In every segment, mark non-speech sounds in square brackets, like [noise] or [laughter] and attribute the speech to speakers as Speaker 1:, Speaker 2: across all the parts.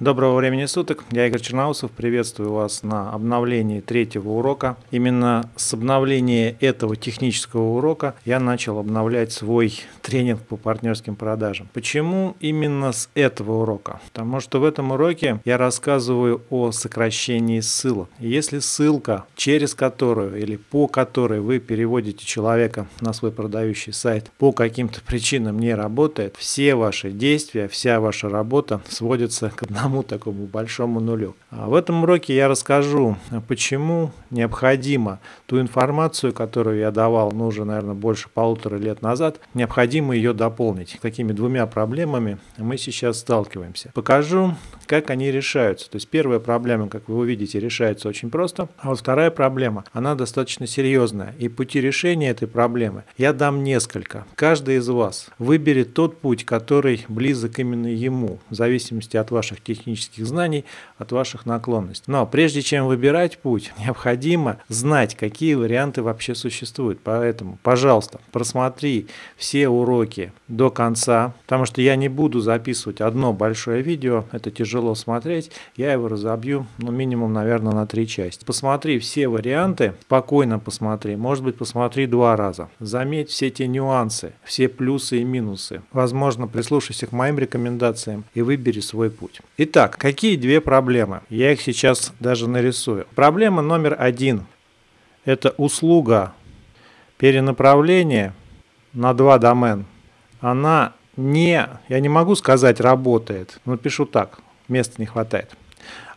Speaker 1: Доброго времени суток, я Игорь Черноусов, приветствую вас на обновлении третьего урока. Именно с обновления этого технического урока я начал обновлять свой тренинг по партнерским продажам. Почему именно с этого урока? Потому что в этом уроке я рассказываю о сокращении ссылок. Если ссылка, через которую или по которой вы переводите человека на свой продающий сайт, по каким-то причинам не работает, все ваши действия, вся ваша работа сводится к одному одному такому большому нулю. А в этом уроке я расскажу, почему необходимо ту информацию, которую я давал, ну уже, наверное, больше полутора лет назад, необходимо ее дополнить. Какими двумя проблемами мы сейчас сталкиваемся. Покажу, как они решаются. То есть первая проблема, как вы увидите, решается очень просто, а вот вторая проблема, она достаточно серьезная. И пути решения этой проблемы я дам несколько. Каждый из вас выберет тот путь, который близок именно ему, в зависимости от ваших технических знаний, от ваших наклонностей. Но прежде чем выбирать путь, [laughs] необходимо знать, какие варианты вообще существуют. Поэтому, пожалуйста, просмотри все уроки до конца, потому что я не буду записывать одно большое видео, это тяжело смотреть, я его разобью, ну, минимум, наверное, на три части. Посмотри все варианты, спокойно посмотри, может быть, посмотри два раза. Заметь все те нюансы, все плюсы и минусы. Возможно, прислушайся к моим рекомендациям и выбери свой путь. Итак, какие две проблемы? Я их сейчас даже нарисую. Проблема номер один – это услуга перенаправления на два домен. Она не, я не могу сказать работает, но пишу так, места не хватает.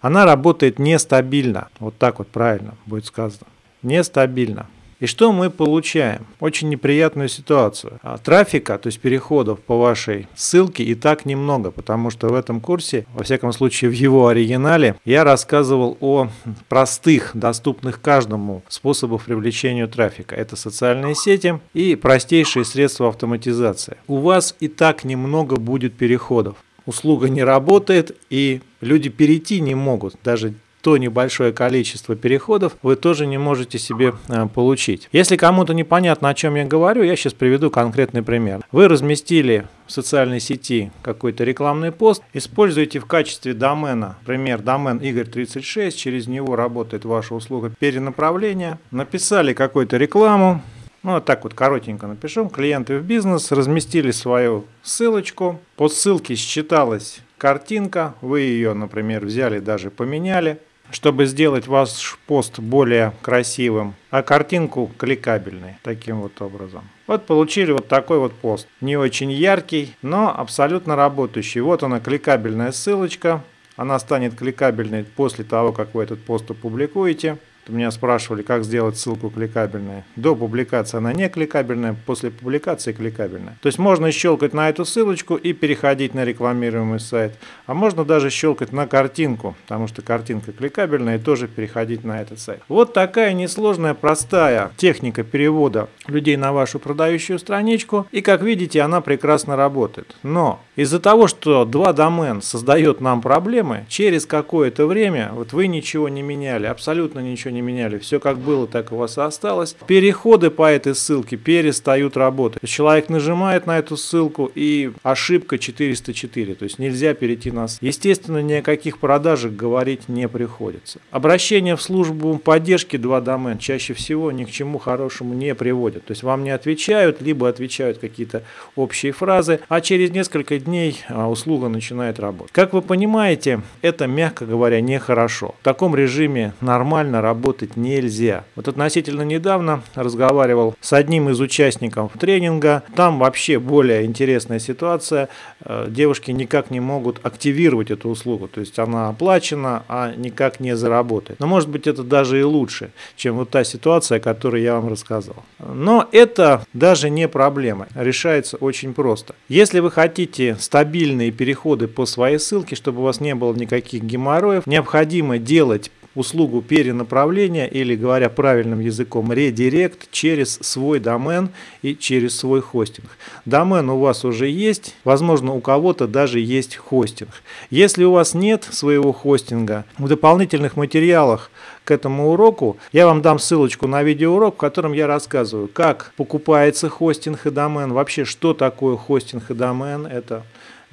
Speaker 1: Она работает нестабильно, вот так вот правильно будет сказано, нестабильно. И что мы получаем? Очень неприятную ситуацию. А трафика, то есть переходов по вашей ссылке и так немного, потому что в этом курсе, во всяком случае в его оригинале, я рассказывал о простых, доступных каждому способах привлечения трафика. Это социальные сети и простейшие средства автоматизации. У вас и так немного будет переходов услуга не работает, и люди перейти не могут, даже то небольшое количество переходов вы тоже не можете себе э, получить. Если кому-то непонятно, о чем я говорю, я сейчас приведу конкретный пример. Вы разместили в социальной сети какой-то рекламный пост, используете в качестве домена, например, домен Игорь36, через него работает ваша услуга перенаправления, написали какую-то рекламу, ну, вот так вот коротенько напишем. Клиенты в бизнес разместили свою ссылочку. По ссылке считалась картинка. Вы ее, например, взяли, даже поменяли чтобы сделать ваш пост более красивым, а картинку кликабельной таким вот образом. Вот получили вот такой вот пост. Не очень яркий, но абсолютно работающий. Вот она кликабельная ссылочка. Она станет кликабельной после того, как вы этот пост опубликуете. Меня спрашивали, как сделать ссылку кликабельной. До публикации она не кликабельная, после публикации кликабельная. То есть можно щелкать на эту ссылочку и переходить на рекламируемый сайт. А можно даже щелкать на картинку, потому что картинка кликабельная, и тоже переходить на этот сайт. Вот такая несложная, простая техника перевода людей на вашу продающую страничку. И как видите, она прекрасно работает. Но из-за того, что два домен создает нам проблемы, через какое-то время, вот вы ничего не меняли, абсолютно ничего не меняли. Все как было, так у вас и осталось. Переходы по этой ссылке перестают работать. Человек нажимает на эту ссылку и ошибка 404. То есть нельзя перейти на Естественно, ни о каких продажах говорить не приходится. Обращение в службу поддержки 2 домен чаще всего ни к чему хорошему не приводят. То есть вам не отвечают, либо отвечают какие-то общие фразы, а через несколько дней а, услуга начинает работать. Как вы понимаете, это, мягко говоря, нехорошо. В таком режиме нормально работать работать нельзя. Вот относительно недавно разговаривал с одним из участников тренинга. Там вообще более интересная ситуация. Э, девушки никак не могут активировать эту услугу. То есть она оплачена, а никак не заработает. Но может быть это даже и лучше, чем вот та ситуация, о которой я вам рассказал. Но это даже не проблема. Решается очень просто. Если вы хотите стабильные переходы по своей ссылке, чтобы у вас не было никаких геморроев, необходимо делать услугу перенаправления или, говоря правильным языком, редирект через свой домен и через свой хостинг. Домен у вас уже есть, возможно, у кого-то даже есть хостинг. Если у вас нет своего хостинга, в дополнительных материалах к этому уроку я вам дам ссылочку на видеоурок, в котором я рассказываю, как покупается хостинг и домен, вообще что такое хостинг и домен, это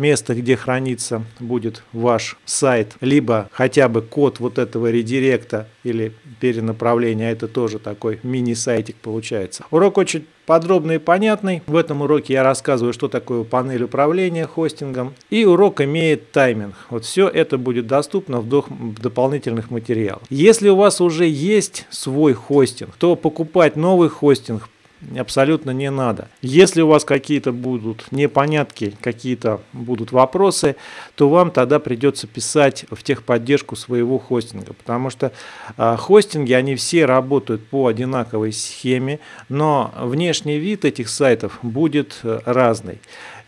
Speaker 1: место, где хранится будет ваш сайт, либо хотя бы код вот этого редиректа или перенаправления, это тоже такой мини-сайтик получается. Урок очень подробный и понятный. В этом уроке я рассказываю, что такое панель управления хостингом. И урок имеет тайминг. Вот все это будет доступно в дополнительных материалах. Если у вас уже есть свой хостинг, то покупать новый хостинг абсолютно не надо. Если у вас какие-то будут непонятки, какие-то будут вопросы, то вам тогда придется писать в техподдержку своего хостинга, потому что э, хостинги, они все работают по одинаковой схеме, но внешний вид этих сайтов будет э, разный.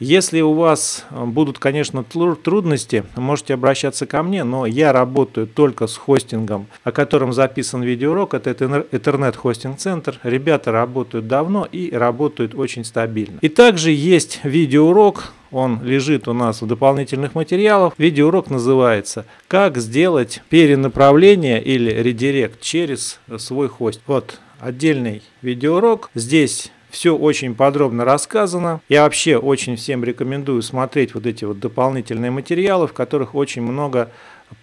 Speaker 1: Если у вас э, будут, конечно, трудности, можете обращаться ко мне, но я работаю только с хостингом, о котором записан видеоурок. Это Center. Ребята работают давно и работают очень стабильно. И также есть видеоурок, он лежит у нас в дополнительных материалах. Видеоурок называется «Как сделать перенаправление или редирект через свой хост». Вот отдельный видеоурок. Здесь все очень подробно рассказано. Я вообще очень всем рекомендую смотреть вот эти вот дополнительные материалы, в которых очень много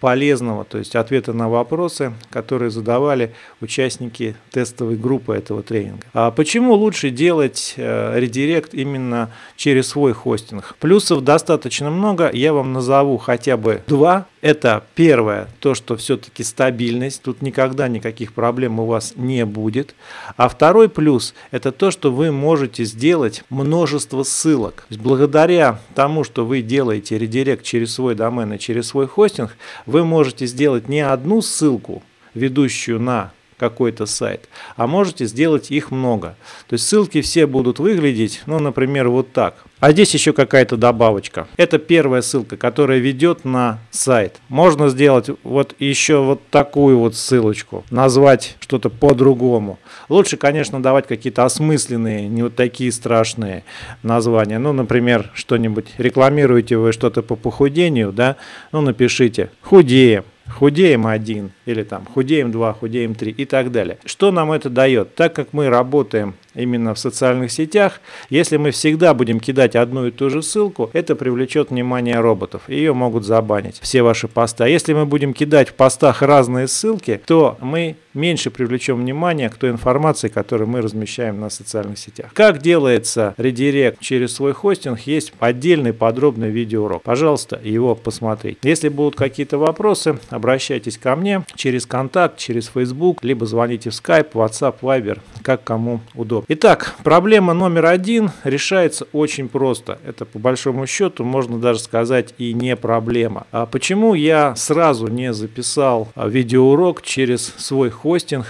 Speaker 1: полезного, то есть ответы на вопросы, которые задавали участники тестовой группы этого тренинга. А почему лучше делать э, редирект именно через свой хостинг? Плюсов достаточно много, я вам назову хотя бы два. Это первое, то, что все-таки стабильность, тут никогда никаких проблем у вас не будет. А второй плюс, это то, что вы можете сделать множество ссылок. Благодаря тому, что вы делаете редирект через свой домен и через свой хостинг, вы можете сделать не одну ссылку, ведущую на какой-то сайт, а можете сделать их много. То есть ссылки все будут выглядеть, ну, например, вот так. А здесь еще какая-то добавочка. Это первая ссылка, которая ведет на сайт. Можно сделать вот еще вот такую вот ссылочку, назвать что-то по-другому. Лучше, конечно, давать какие-то осмысленные, не вот такие страшные названия. Ну, например, что-нибудь рекламируете вы что-то по похудению, да? Ну, напишите «худеем» худеем один, или там худеем два, худеем три и так далее. Что нам это дает? Так как мы работаем именно в социальных сетях, если мы всегда будем кидать одну и ту же ссылку, это привлечет внимание роботов. Ее могут забанить, все ваши посты. А если мы будем кидать в постах разные ссылки, то мы меньше привлечем внимание к той информации, которую мы размещаем на социальных сетях. Как делается редирект через свой хостинг, есть отдельный подробный видеоурок. Пожалуйста, его посмотрите. Если будут какие-то вопросы, обращайтесь ко мне через контакт, через Facebook, либо звоните в Skype, WhatsApp, Viber, как кому удобно. Итак, проблема номер один решается очень просто. Это по большому счету можно даже сказать и не проблема. А почему я сразу не записал видеоурок через свой хостинг?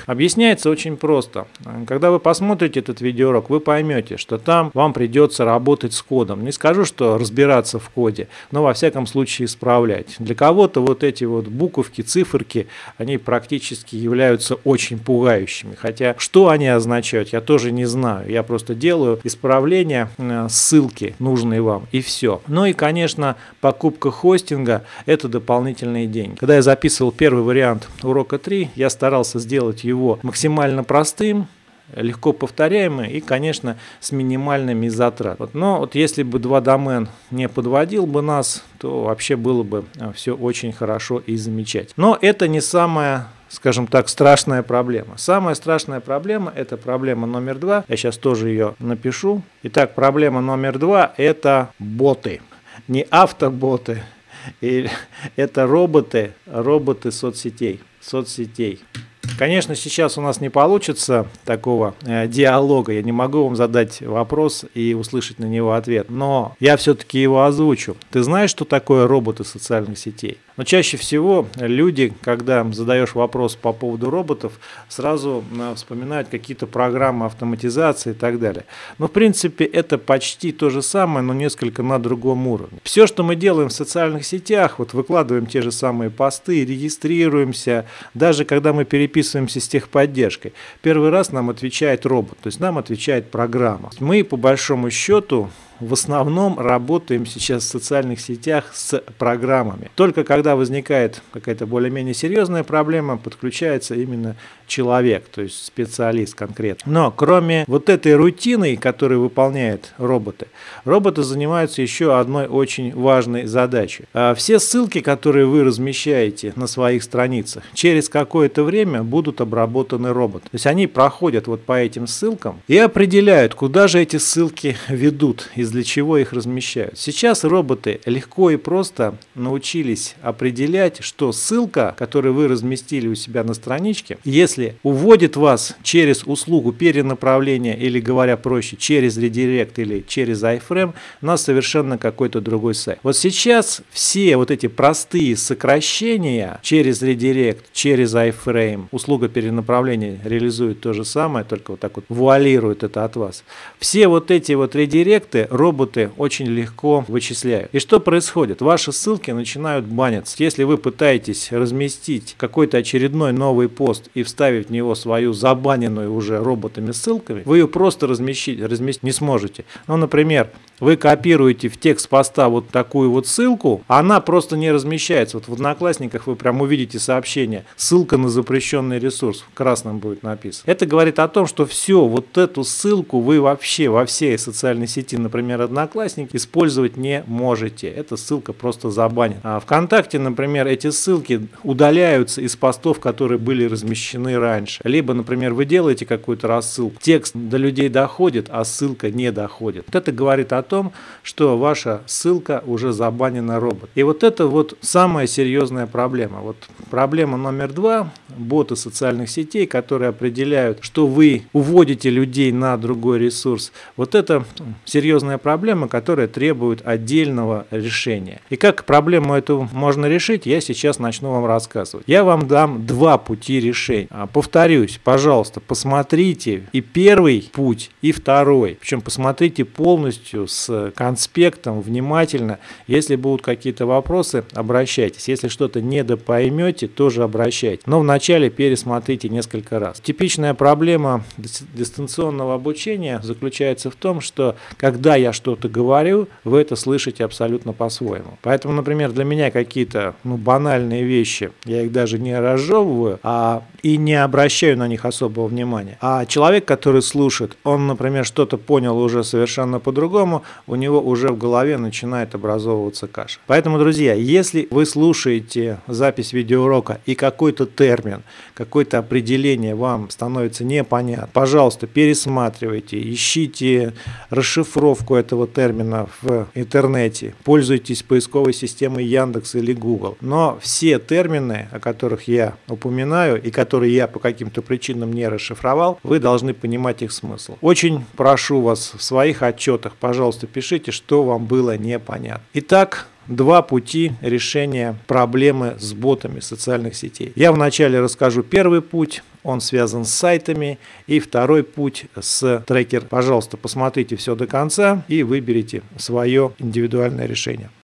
Speaker 1: Объясняется очень просто. Когда вы посмотрите этот видеоурок, вы поймете, что там вам придется работать с кодом. Не скажу, что разбираться в коде, но во всяком случае исправлять. Для кого-то вот эти вот буковки, циферки, они практически являются очень пугающими. Хотя что они означают, я тоже не не знаю. Я просто делаю исправления, э, ссылки нужные вам и все. Ну и, конечно, покупка хостинга – это дополнительные деньги. Когда я записывал первый вариант урока 3, я старался сделать его максимально простым, легко повторяемый и, конечно, с минимальными затратами. Но вот если бы два домен не подводил бы нас, то вообще было бы э, все очень хорошо и замечательно. Но это не самое скажем так, страшная проблема. Самая страшная проблема – это проблема номер два. Я сейчас тоже ее напишу. Итак, проблема номер два – это боты. Не автоботы, [laughs] это роботы, роботы соцсетей. соцсетей. Конечно, сейчас у нас не получится такого э, диалога. Я не могу вам задать вопрос и услышать на него ответ. Но я все-таки его озвучу. Ты знаешь, что такое роботы социальных сетей? Но чаще всего люди, когда задаешь вопрос по поводу роботов, сразу э, вспоминают какие-то программы автоматизации и так далее. Но в принципе это почти то же самое, но несколько на другом уровне. Все, что мы делаем в социальных сетях, вот выкладываем те же самые посты, регистрируемся, даже когда мы переписываемся с техподдержкой, первый раз нам отвечает робот, то есть нам отвечает программа. Мы по большому счету в основном работаем сейчас в социальных сетях с программами. Только когда возникает какая-то более-менее серьезная проблема, подключается именно человек, то есть специалист конкретно. Но кроме вот этой рутины, которую выполняют роботы, роботы занимаются еще одной очень важной задачей. А все ссылки, которые вы размещаете на своих страницах, через какое-то время будут обработаны роботом. То есть они проходят вот по этим ссылкам и определяют, куда же эти ссылки ведут и для чего их размещают. Сейчас роботы легко и просто научились определять, что ссылка, которую вы разместили у себя на страничке, если если уводит вас через услугу перенаправления или, говоря проще, через редирект или через iFrame на совершенно какой-то другой сайт. Вот сейчас все вот эти простые сокращения через редирект, через iFrame, услуга перенаправления реализует то же самое, только вот так вот вуалирует это от вас. Все вот эти вот редиректы роботы очень легко вычисляют. И что происходит? Ваши ссылки начинают баниться. Если вы пытаетесь разместить какой-то очередной новый пост и вставить вставить в него свою забаненную уже роботами ссылками, вы ее просто разместить, разместить не сможете. Ну, например, вы копируете в текст поста вот такую вот ссылку, она просто не размещается. Вот в Одноклассниках вы прям увидите сообщение, ссылка на запрещенный ресурс, в красном будет написано. Это говорит о том, что все, вот эту ссылку вы вообще во всей социальной сети, например, Одноклассники, использовать не можете. Эта ссылка просто забанена. А ВКонтакте, например, эти ссылки удаляются из постов, которые были размещены раньше. Либо, например, вы делаете какую-то рассылку, текст до людей доходит, а ссылка не доходит. Вот это говорит о том, что ваша ссылка уже забанена робот. И вот это вот самая серьезная проблема. Вот проблема номер два – боты социальных сетей, которые определяют, что вы уводите людей на другой ресурс. Вот это серьезная проблема, которая требует отдельного решения. И как проблему эту можно решить, я сейчас начну вам рассказывать. Я вам дам два пути решения. А, повторюсь, пожалуйста, посмотрите и первый путь, и второй. Причем посмотрите полностью с конспектом, внимательно. Если будут какие-то вопросы, обращайтесь. Если что-то недопоймете, тоже обращайтесь. Но вначале пересмотрите несколько раз. Типичная проблема дистанционного обучения заключается в том, что когда я что-то говорю, вы это слышите абсолютно по-своему. Поэтому, например, для меня какие-то ну, банальные вещи, я их даже не разжевываю, а и не обращаю на них особого внимания. А человек, который слушает, он, например, что-то понял уже совершенно по-другому, у него уже в голове начинает образовываться каша. Поэтому, друзья, если вы слушаете запись видеоурока и какой-то термин, какое-то определение вам становится непонятно, пожалуйста, пересматривайте, ищите расшифровку этого термина в интернете, пользуйтесь поисковой системой Яндекс или Google. Но все термины, о которых я упоминаю и которые я по каким-то причинам не расшифровал, вы должны понимать их смысл. Очень прошу вас в своих отчетах, пожалуйста, пишите, что вам было непонятно. Итак, два пути решения проблемы с ботами социальных сетей. Я вначале расскажу первый путь, он связан с сайтами, и второй путь с трекер. Пожалуйста, посмотрите все до конца и выберите свое индивидуальное решение.